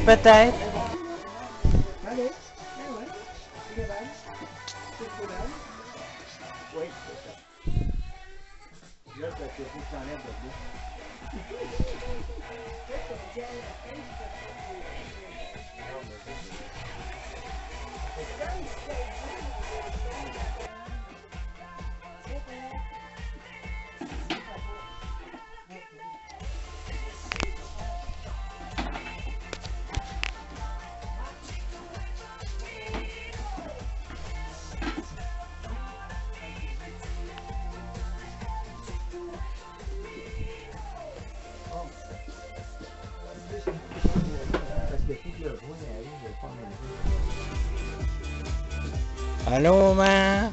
peut-être. Ouais, c'est Paloma.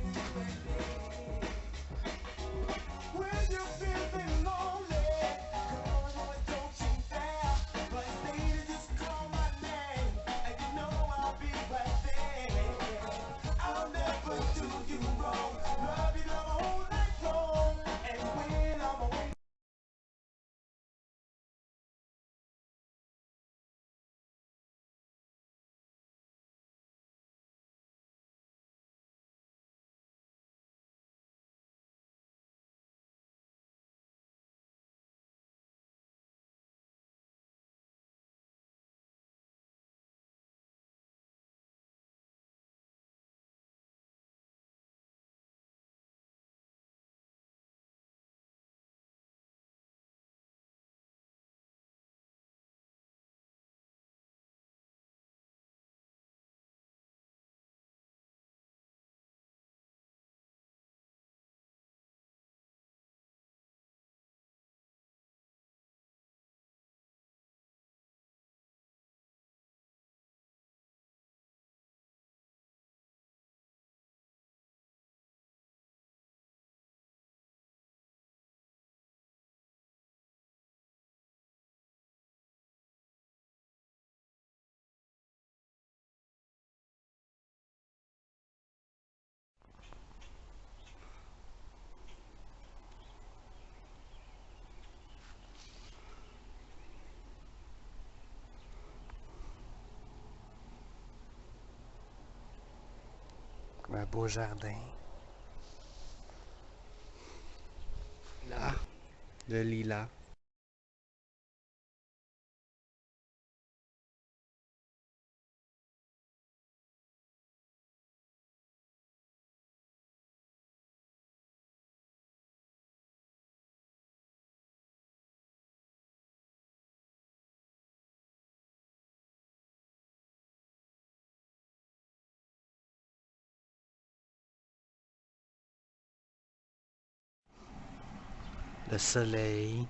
Un beau jardin. Là, le lilas. Le soleil.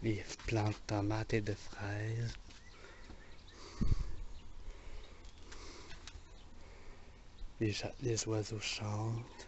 Les plantes de tomates et de fraises. Les, les oiseaux chantent.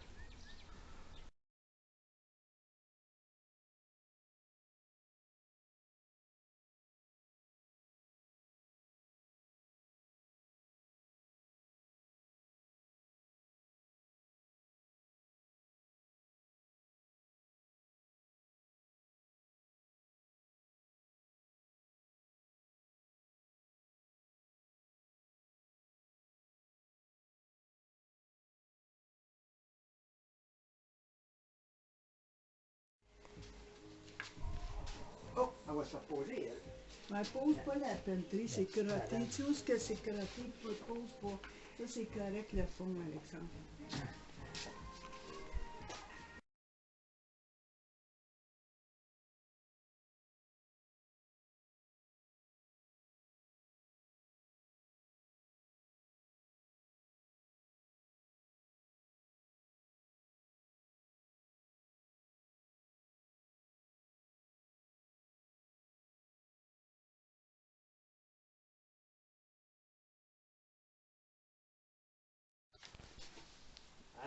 Va se reposer, elle. Ouais, pose pas la pelleterie, c'est crotté. Tu sais où est-ce que c'est crotté? Pose pas. Ça, c'est correct le fond, Alexandre.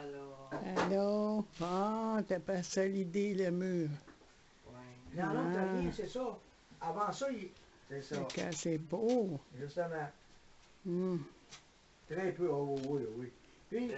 Alors, Allô? Bon, t'as pas solidé le mur. ouais. Non, non, t'as Ah. rien, c'est ça. Avant ça, il... c'est ça. C'est beau. Justement. Hum. Très peu, oh oui, oui. Puis.